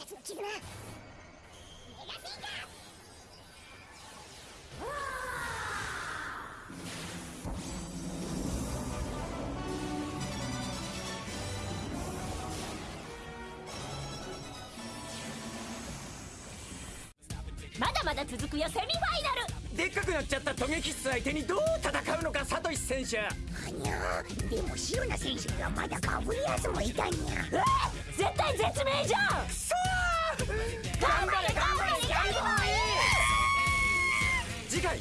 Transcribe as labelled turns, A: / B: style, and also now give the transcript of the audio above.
A: たちの絆メガフィンガー
B: まだまだ続くよセミファイナル。
C: でっかくなっちゃったトゲキッス相手にどう戦うのかサトシ選手。
A: はにゃでもシロナ選手にはまだガブリアスもいたにゃ
B: え絶対絶命じゃん
C: 次回